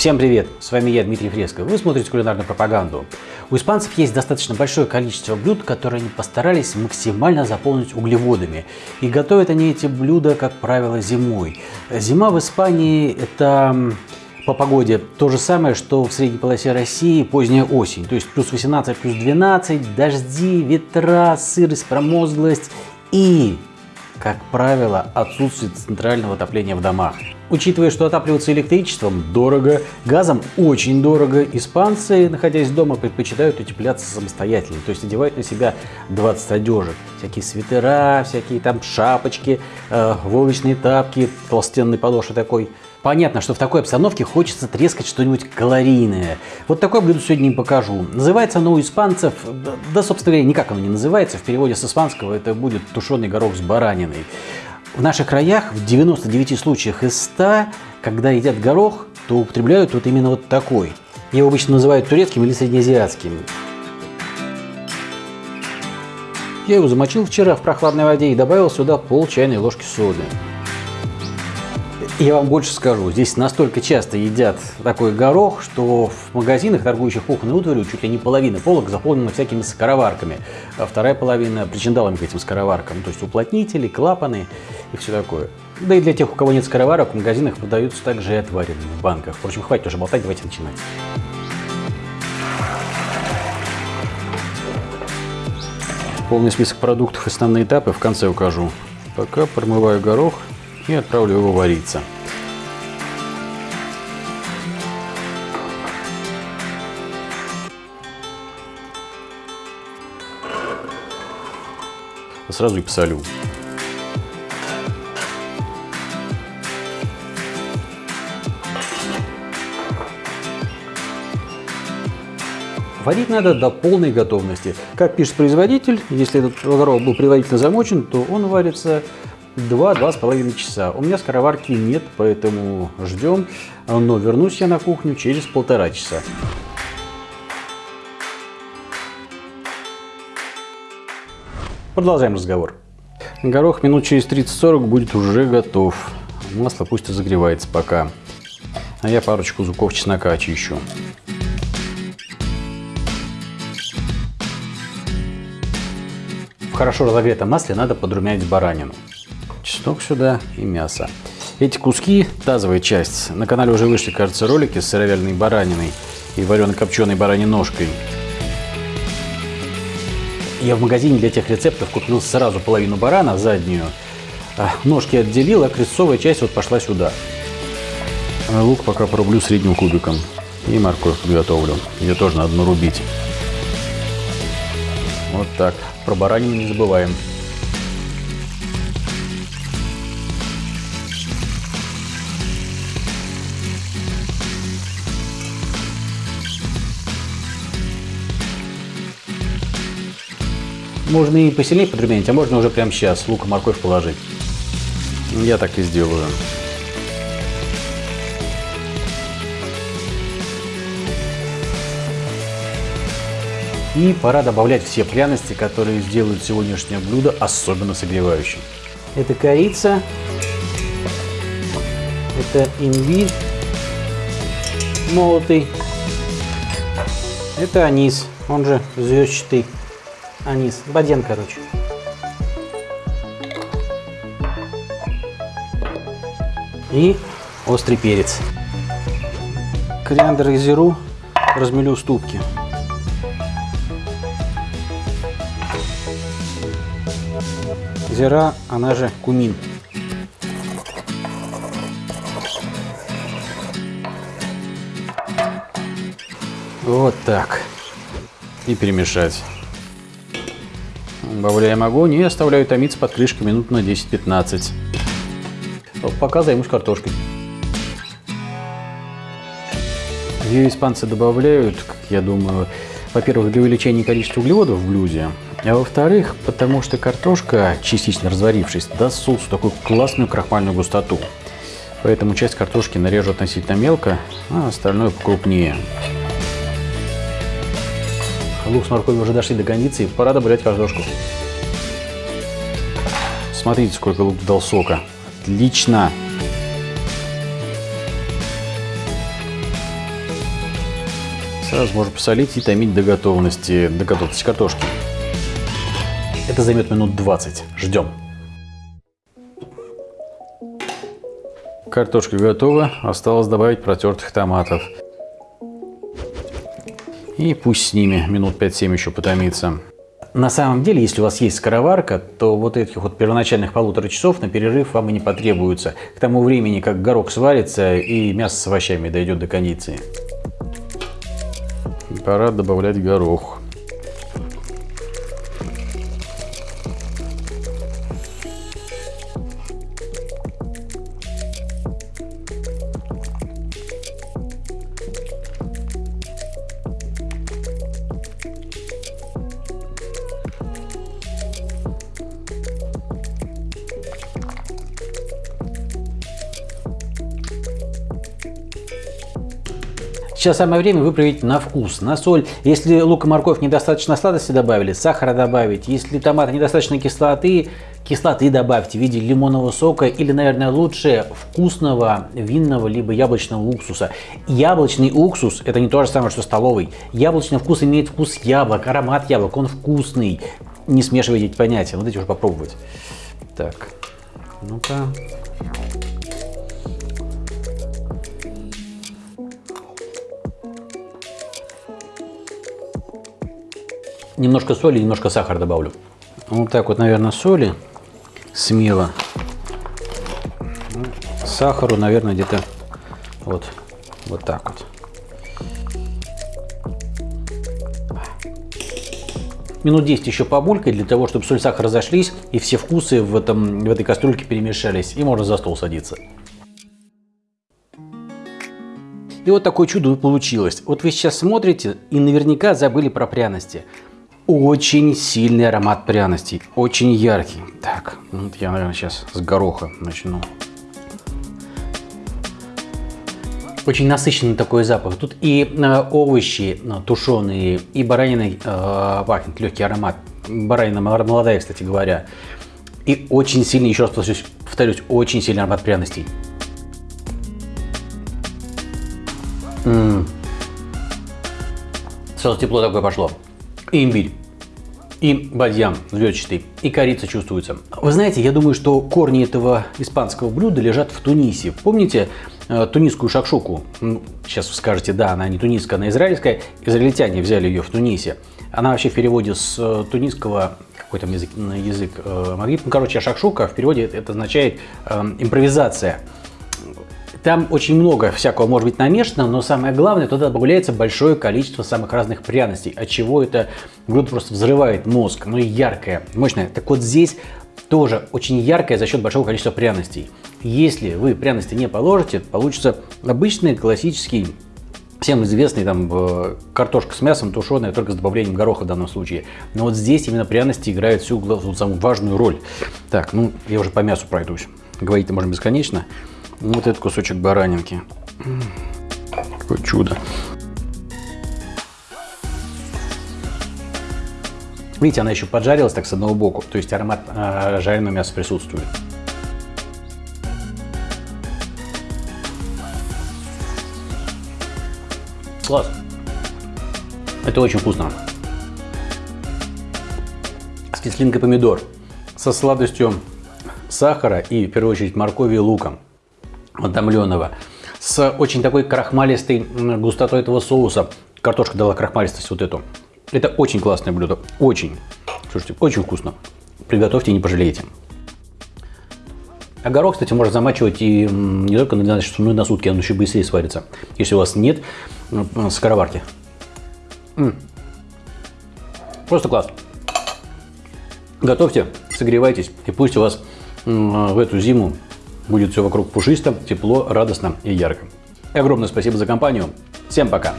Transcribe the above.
Всем привет! С вами я, Дмитрий Фреско. Вы смотрите кулинарную пропаганду. У испанцев есть достаточно большое количество блюд, которые они постарались максимально заполнить углеводами. И готовят они эти блюда, как правило, зимой. Зима в Испании – это по погоде то же самое, что в средней полосе России поздняя осень. То есть плюс 18, плюс 12, дожди, ветра, сырость, промозглость и, как правило, отсутствие центрального отопления в домах. Учитывая, что отапливаться электричеством дорого, газом очень дорого, испанцы, находясь дома, предпочитают утепляться самостоятельно. То есть одевают на себя 20 одежек. Всякие свитера, всякие там шапочки, э, волочные тапки, толстенный подошва такой. Понятно, что в такой обстановке хочется трескать что-нибудь калорийное. Вот такое блюдо сегодня им покажу. Называется оно у испанцев, да, да, собственно говоря, никак оно не называется. В переводе с испанского это будет тушеный горох с бараниной. В наших краях в 99 случаях из 100, когда едят горох, то употребляют вот именно вот такой. Его обычно называют турецким или среднеазиатским. Я его замочил вчера в прохладной воде и добавил сюда пол чайной ложки соды. Я вам больше скажу, здесь настолько часто едят такой горох, что в магазинах, торгующих кухонной утварью, чуть ли не половина полок заполнена всякими скороварками, а вторая половина причиндалами к этим скороваркам, то есть уплотнители, клапаны и все такое. Да и для тех, у кого нет скороварок, в магазинах продаются также и отваренные в банках. Впрочем, хватит уже болтать, давайте начинать. Полный список продуктов основные этапы в конце укажу. Пока промываю горох и отправлю его вариться. Сразу и посолю. Варить надо до полной готовности. Как пишет производитель, если этот горох был предварительно замочен, то он варится 2-2,5 часа. У меня скороварки нет, поэтому ждем. Но вернусь я на кухню через полтора часа. Продолжаем разговор. Горох минут через 30-40 будет уже готов. Масло пусть разогревается пока. А я парочку зубков чеснока очищу. В хорошо разогретом масле надо подрумянить баранину чеснок сюда и мясо. Эти куски, тазовая часть, на канале уже вышли, кажется, ролики с сыровяленой бараниной и варено-копченой бараньей ножкой. Я в магазине для тех рецептов купил сразу половину барана, заднюю. А, ножки отделил, а крестцовая часть вот пошла сюда. А лук пока порублю средним кубиком. И морковь подготовлю. Ее тоже надо нарубить. Вот так. Про баранину не забываем. Можно и посильнее подрумянить, а можно уже прямо сейчас лук и морковь положить. Я так и сделаю. И пора добавлять все пряности, которые сделают сегодняшнее блюдо особенно согревающим. Это корица, это имбирь молотый, это анис, он же звездчатый анис. Баден, короче. И острый перец. Кориандр и зиру размелю ступки. Зира, она же кумин. Вот так. И перемешать. Добавляем огонь и оставляю томиться под крышкой минут на 10-15. Пока займусь картошкой. Ее испанцы добавляют, как я думаю, во-первых, для увеличения количества углеводов в блюде, а во-вторых, потому что картошка, частично разварившись, даст соусу такую классную крахмальную густоту. Поэтому часть картошки нарежу относительно мелко, а остальное покрупнее. Лук с морковью уже дошли до кондиции, пора добавлять картошку. Смотрите, сколько лук дал сока. Отлично! Сразу можно посолить и томить до готовности, до готовности картошки. Это займет минут 20. Ждем. Картошка готова. Осталось добавить протертых томатов. И пусть с ними минут 5-7 еще потомится. На самом деле, если у вас есть скороварка, то вот этих вот первоначальных полутора часов на перерыв вам и не потребуется. К тому времени, как горох сварится и мясо с овощами дойдет до кондиции. Пора добавлять горох. Сейчас самое время выправить на вкус, на соль. Если лук и морковь недостаточно сладости добавили, сахара добавить. Если томаты недостаточно кислоты, кислоты добавьте в виде лимонного сока или, наверное, лучше вкусного винного либо яблочного уксуса. Яблочный уксус – это не то же самое, что столовый. Яблочный вкус имеет вкус яблок, аромат яблок, он вкусный. Не смешивайте эти понятия, вот эти уже попробовать. Так, ну-ка. Немножко соли, немножко сахара добавлю. Вот так вот, наверное, соли смело. Сахару, наверное, где-то вот, вот так вот. Минут 10 еще побулькать для того, чтобы соль сахар разошлись и все вкусы в, этом, в этой кастрюльке перемешались. И можно за стол садиться. И вот такое чудо получилось. Вот вы сейчас смотрите и наверняка забыли про пряности очень сильный аромат пряностей, очень яркий. Так, вот я, наверное, сейчас с гороха начну. Очень насыщенный такой запах. Тут и э, овощи э, тушеные, и баранина э, пахнет, легкий аромат. Баранина молодая, кстати говоря. И очень сильный, еще раз повторюсь, повторюсь очень сильный аромат пряностей. -м -м. Сразу тепло такое пошло. Имбирь и бадьям звездчатый, и корица чувствуется. Вы знаете, я думаю, что корни этого испанского блюда лежат в Тунисе. Помните э, тунисскую шакшуку? Ну, сейчас вы скажете, да, она не тунисская, она израильская. Израильтяне взяли ее в Тунисе. Она вообще в переводе с э, тунисского какой там язык, язык э, магриб. Ну, короче, шакшука в переводе это означает э, импровизация. Там очень много всякого может быть намешано, но самое главное, туда добавляется большое количество самых разных пряностей, от чего это блюдо просто взрывает мозг, ну и яркое, мощное. Так вот здесь тоже очень яркое за счет большого количества пряностей. Если вы пряности не положите, получится обычный классический всем известный там э, картошка с мясом тушеная только с добавлением гороха в данном случае. Но вот здесь именно пряности играют всю самую важную роль. Так, ну я уже по мясу пройдусь. Говорить-то можно бесконечно. Вот этот кусочек баранинки. Какое чудо. Видите, она еще поджарилась так с одного боку, то есть аромат э, жареного мяса присутствует. Класс. Это очень вкусно. С кислинкой помидор, со сладостью сахара и, в первую очередь, моркови и луком отомленного, с очень такой крахмалистой густотой этого соуса. Картошка дала крахмалистость вот эту. Это очень классное блюдо, очень. Слушайте, очень вкусно. Приготовьте, не пожалеете. А кстати, можно замачивать и не только на 12 часов, но и на сутки, он еще быстрее сварится, если у вас нет скороварки. Просто класс. Готовьте, согревайтесь, и пусть у вас в эту зиму Будет все вокруг пушисто, тепло, радостно и ярко. И огромное спасибо за компанию. Всем пока!